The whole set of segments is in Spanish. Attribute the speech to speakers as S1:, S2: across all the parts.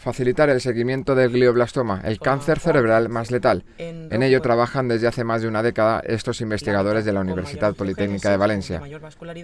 S1: facilitar el seguimiento del glioblastoma, el cáncer cerebral más letal. En ello trabajan desde hace más de una década estos investigadores de la Universidad Politécnica de Valencia.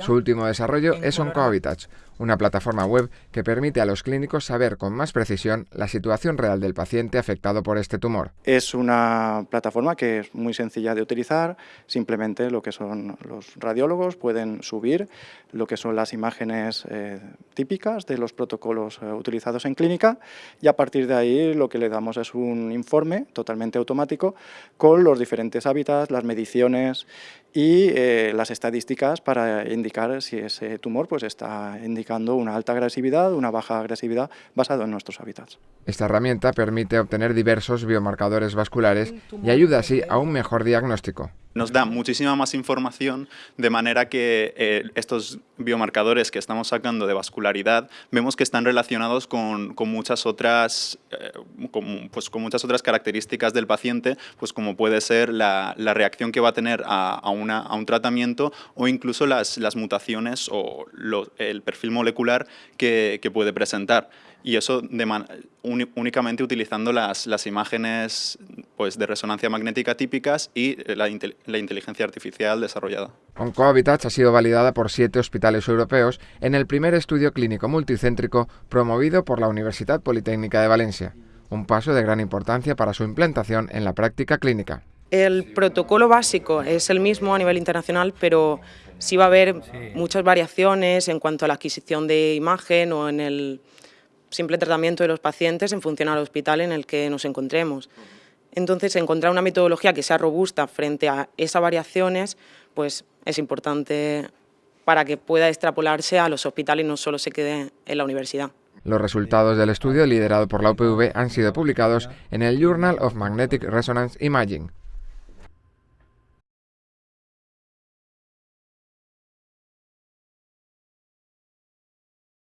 S1: Su último desarrollo es OncoHabitats, una plataforma web que permite a los clínicos saber con más precisión la situación real del paciente afectado por este tumor.
S2: Es una plataforma que es muy sencilla de utilizar, simplemente lo que son los radiólogos pueden subir lo que son las imágenes eh, típicas de los protocolos eh, utilizados en clínica y a partir de ahí lo que le damos es un informe totalmente automático con los diferentes hábitats, las mediciones y eh, las estadísticas para indicar si ese tumor pues, está indicando una alta agresividad, una baja agresividad basado en nuestros hábitats.
S1: Esta herramienta permite obtener diversos biomarcadores vasculares y ayuda así a un mejor diagnóstico
S3: nos da muchísima más información de manera que eh, estos biomarcadores que estamos sacando de vascularidad vemos que están relacionados con, muchas otras eh, con, pues, con muchas otras características del paciente pues como puede ser la, reacción que va a tener a, una, a un tratamiento o incluso las, las mutaciones o el perfil molecular que, que puede presentar. Y eso únicamente utilizando las, las imágenes pues, de resonancia magnética típicas y la, la inteligencia artificial desarrollada.
S1: OncoHabitats ha sido validada por siete hospitales europeos en el primer estudio clínico multicéntrico promovido por la Universidad Politécnica de Valencia, un paso de gran importancia para su implantación en la práctica clínica.
S4: El protocolo básico es el mismo a nivel internacional, pero sí va a haber muchas variaciones en cuanto a la adquisición de imagen o en el simple tratamiento de los pacientes en función al hospital en el que nos encontremos. Entonces, encontrar una metodología que sea robusta frente a esas variaciones, pues es importante para que pueda extrapolarse a los hospitales y no solo se quede en la universidad.
S1: Los resultados del estudio liderado por la UPV han sido publicados en el Journal of Magnetic Resonance Imaging.